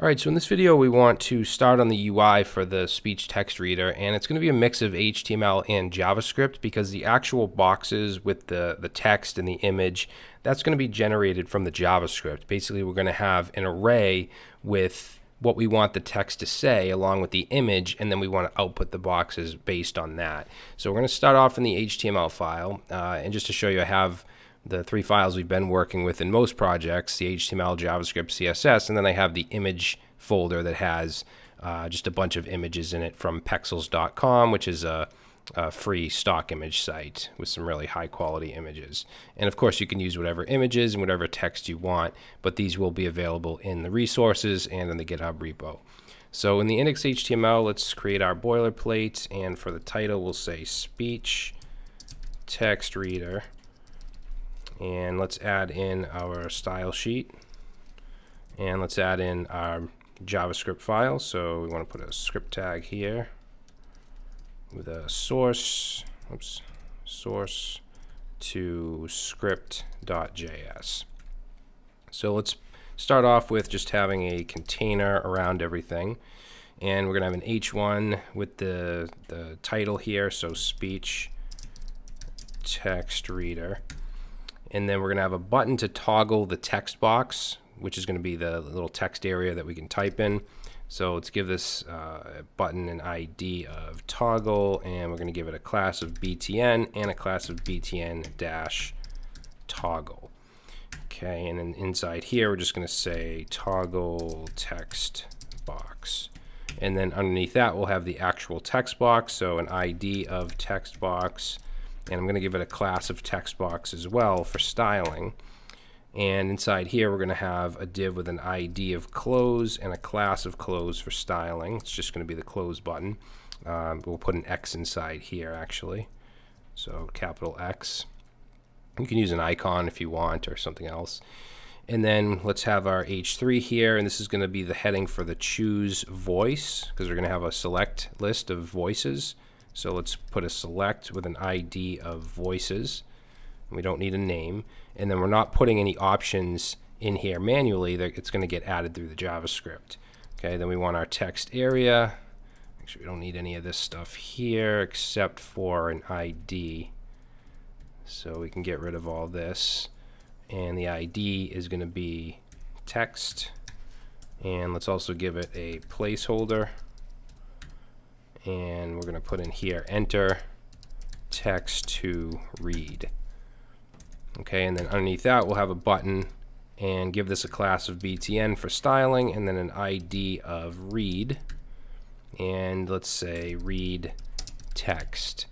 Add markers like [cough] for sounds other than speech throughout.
Alright, so in this video we want to start on the UI for the speech text reader and it's going to be a mix of HTML and JavaScript because the actual boxes with the, the text and the image that's going to be generated from the JavaScript. Basically we're going to have an array with what we want the text to say along with the image and then we want to output the boxes based on that. So we're going to start off in the HTML file uh, and just to show you I have the three files we've been working with in most projects, the HTML, JavaScript, CSS, and then I have the image folder that has uh, just a bunch of images in it from pexels.com, which is a, a, free stock image site with some really high quality images. And of course, you can use whatever images and whatever text you want, but these will be available in the resources and in the GitHub repo. So in the index HTML, let's create our boilerplate, and for the title, we'll say speech text reader and let's add in our style sheet. And let's add in our JavaScript file. So we want to put a script tag here with a source oops source to script.js so let's start off with just having a container around everything. And we're gonna have an h1 with the the title here. So speech text reader and then we're going to have a button to toggle the text box, which is going to be the little text area that we can type in. So let's give this uh, button an ID of toggle, and we're going to give it a class of btn and a class of btn dash toggle. Okay, and then inside here, we're just going to say toggle text box. And then underneath that, we'll have the actual text box, so an ID of text box and I'm going to give it a class of text box as well for styling. And inside here, we're going to have a div with an ID of close and a class of close for styling. It's just going to be the close button. Um, we'll put an X inside here, actually. So capital X. You can use an icon if you want or something else. And then let's have our H3 here, and this is going to be the heading for the choose voice, because we're going to have a select list of voices. So let's put a select with an ID of voices. We don't need a name. And then we're not putting any options in here manually. It's going to get added through the JavaScript. Okay, then we want our text area. Actually, we don't need any of this stuff here except for an ID. So we can get rid of all this. And the ID is going to be text. And let's also give it a placeholder and we're going to put in here enter text to read. Okay, and then underneath that we'll have a button and give this a class of btn for styling and then an ID of read and let's say read text.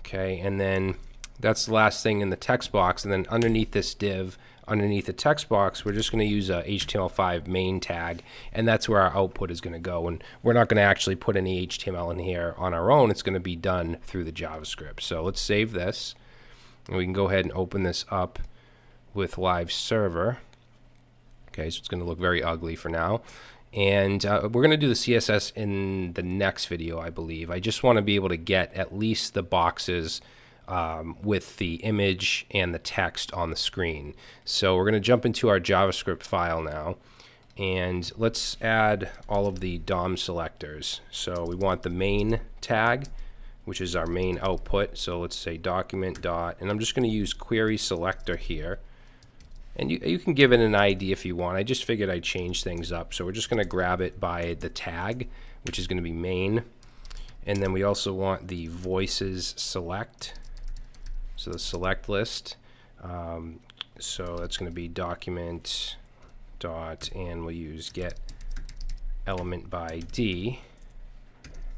Okay, and then that's the last thing in the text box and then underneath this div underneath the text box, we're just going to use a HTML5 main tag, and that's where our output is going to go. And we're not going to actually put any HTML in here on our own. It's going to be done through the JavaScript. So let's save this, and we can go ahead and open this up with Live Server. Okay, so it's going to look very ugly for now. And uh, we're going to do the CSS in the next video, I believe. I just want to be able to get at least the boxes um, with the image and the text on the screen. So we're going to jump into our JavaScript file now. And let's add all of the DOM selectors. So we want the main tag, which is our main output. So let's say document dot, and I'm just going to use query selector here. And you, you can give it an ID if you want. I just figured I'd change things up. So we're just going to grab it by the tag, which is going to be main. And then we also want the voices select. So the select list. Um, so that's going to be document dot, and we'll use get element by D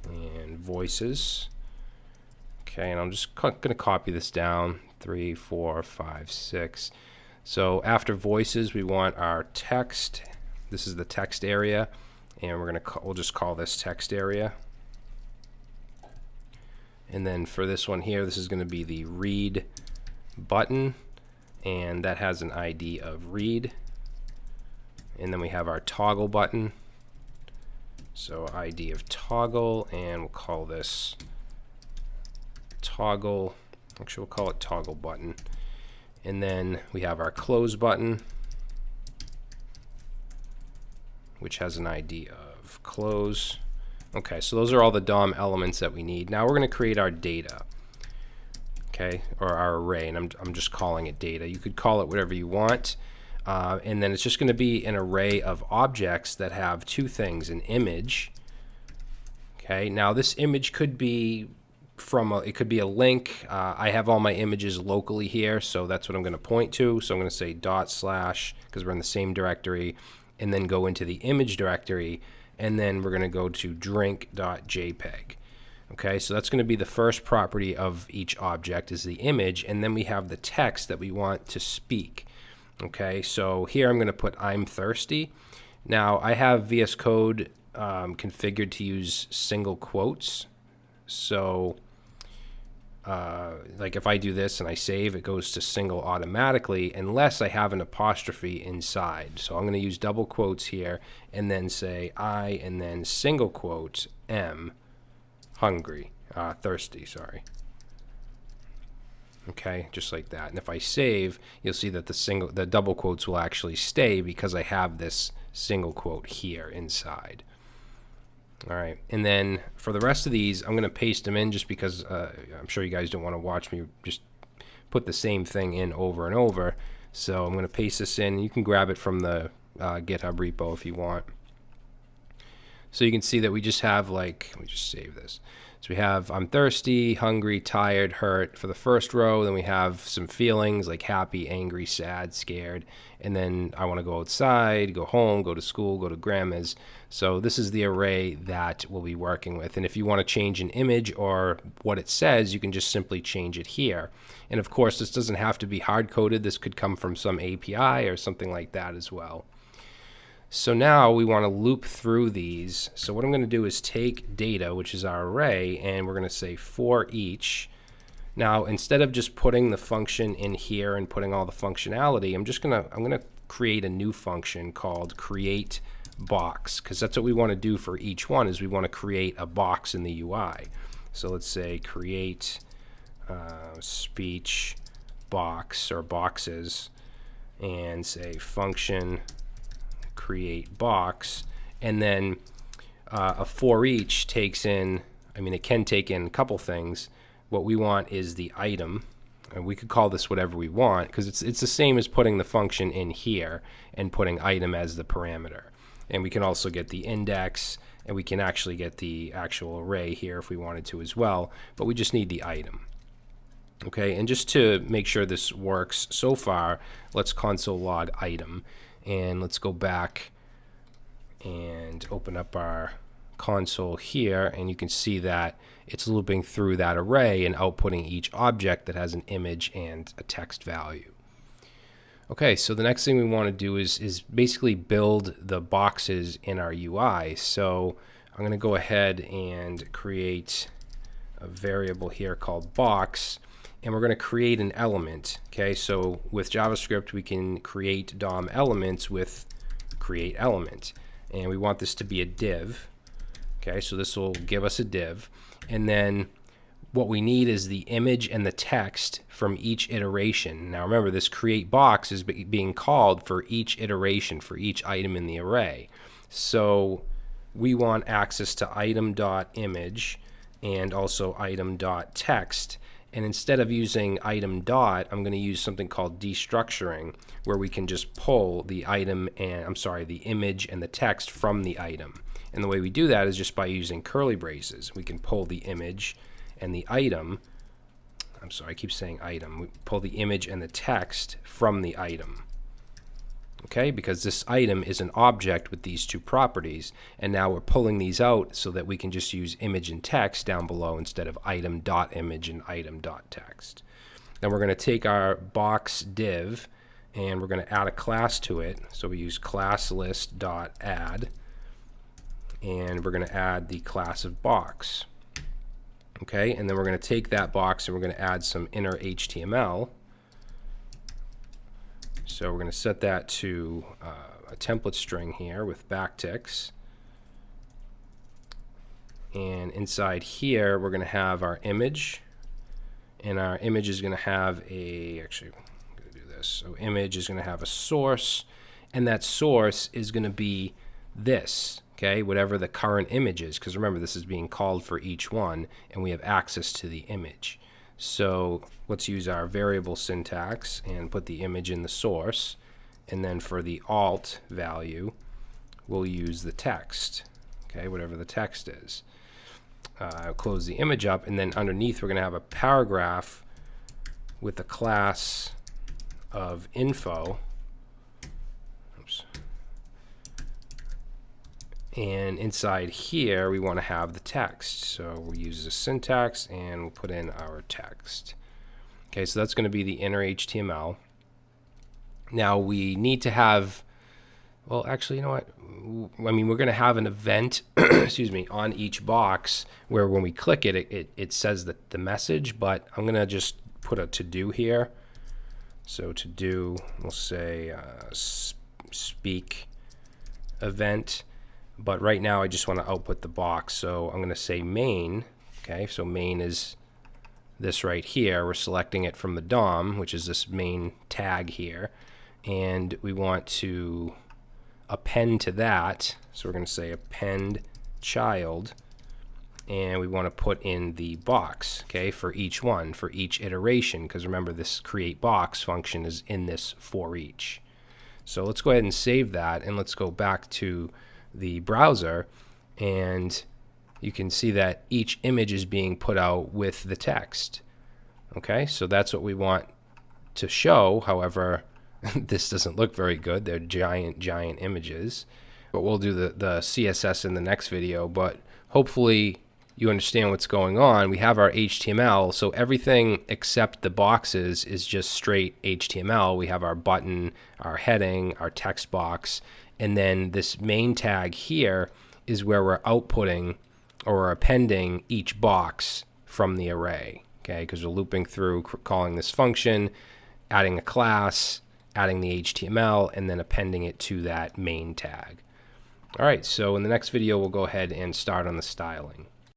and voices. Okay, and I'm just going to copy this down. Three, four, five, six. So after voices, we want our text. This is the text area, and we're going to we'll just call this text area. And then for this one here, this is going to be the read button, and that has an ID of read. And then we have our toggle button. So ID of toggle, and we'll call this toggle. Actually, we'll call it toggle button. And then we have our close button. which has an ID of close. Okay, so those are all the DOM elements that we need. Now we're going to create our data, okay, or our array, and I'm, I'm just calling it data. You could call it whatever you want, uh, and then it's just going to be an array of objects that have two things, an image, okay. Now this image could be from a, it could be a link. Uh, I have all my images locally here, so that's what I'm going to point to. So I'm going to say dot slash because we're in the same directory, and then go into the image directory, and then we're going to go to drink.jpg. Okay, so that's going to be the first property of each object is the image, and then we have the text that we want to speak. Okay, so here I'm going to put I'm thirsty. Now I have VS Code um, configured to use single quotes. So uh, like if I do this and I save, it goes to single automatically unless I have an apostrophe inside. So I'm going to use double quotes here and then say I and then single quotes M hungry, uh, thirsty, sorry. Okay, just like that. And if I save, you'll see that the single, the double quotes will actually stay because I have this single quote here inside. All right, and then for the rest of these, I'm going to paste them in just because uh, I'm sure you guys don't want to watch me just put the same thing in over and over. So I'm going to paste this in. You can grab it from the uh, GitHub repo if you want. So you can see that we just have like, let me just save this. So we have I'm thirsty, hungry, tired, hurt for the first row. Then we have some feelings like happy, angry, sad, scared. And then I want to go outside, go home, go to school, go to grandma's. So this is the array that we'll be working with. And if you want to change an image or what it says, you can just simply change it here. And of course, this doesn't have to be hard coded. This could come from some API or something like that as well. So now we want to loop through these. So what I'm going to do is take data, which is our array, and we're going to say for each. Now, instead of just putting the function in here and putting all the functionality, I'm just going to I'm going to create a new function called create box because that's what we want to do for each one is we want to create a box in the UI. So let's say create uh, speech box or boxes and say function create box, and then uh, a for each takes in, I mean, it can take in a couple things. What we want is the item, and we could call this whatever we want because it's, it's the same as putting the function in here and putting item as the parameter. And we can also get the index, and we can actually get the actual array here if we wanted to as well, but we just need the item. Okay, and just to make sure this works so far, let's console log item and let's go back and open up our console here and you can see that it's looping through that array and outputting each object that has an image and a text value. Okay, so the next thing we want to do is, is basically build the boxes in our UI. So I'm going to go ahead and create a variable here called box and we're going to create an element. Okay, so with JavaScript, we can create DOM elements with create element. And we want this to be a div. Okay, so this will give us a div. And then what we need is the image and the text from each iteration. Now remember, this create box is being called for each iteration, for each item in the array. So we want access to item.image and also item.text and instead of using item dot, I'm going to use something called destructuring, where we can just pull the item and, I'm sorry, the image and the text from the item. And the way we do that is just by using curly braces. We can pull the image and the item, I'm sorry, I keep saying item, we pull the image and the text from the item okay? Because this item is an object with these two properties and now we're pulling these out so that we can just use image and text down below instead of item dot image and item dot text. Then we're going to take our box div and we're going to add a class to it. So we use class dot add and we're going to add the class of box okay? And then we're going to take that box and we're going to add some inner HTML so we're going to set that to uh, a template string here with backticks. And inside here, we're going to have our image. And our image is going to have a, actually, I'm going to do this. So image is going to have a source. And that source is going to be this, okay, whatever the current image is, because remember this is being called for each one, and we have access to the image. So let's use our variable syntax and put the image in the source, and then for the alt value, we'll use the text, okay, whatever the text is. Uh, close the image up, and then underneath we're going to have a paragraph with the class of info. Oops. And inside here, we want to have the text. So we'll use the syntax and we'll put in our text. Okay, so that's going to be the inner HTML. Now we need to have, well, actually, you know what? I mean, we're going to have an event, [clears throat] excuse me, on each box where when we click it, it, it, it says the, the message, but I'm going to just put a to do here. So to do, we'll say uh, speak event. But right now I just want to output the box. So I'm going to say main. Okay, so main is this right here. We're selecting it from the DOM, which is this main tag here. And we want to append to that. So we're going to say append child and we want to put in the box, okay, for each one, for each iteration, because remember this create box function is in this for each. So let's go ahead and save that, and let's go back to the browser, and you can see that each image is being put out with the text. Okay, so that's what we want to show. However, [laughs] this doesn't look very good. They're giant, giant images. But we'll do the, the CSS in the next video. But hopefully you understand what's going on, we have our HTML. So everything except the boxes is just straight HTML. We have our button, our heading, our text box, and then this main tag here is where we're outputting or appending each box from the array. Okay, because we're looping through calling this function, adding a class, adding the HTML, and then appending it to that main tag. All right, so in the next video, we'll go ahead and start on the styling.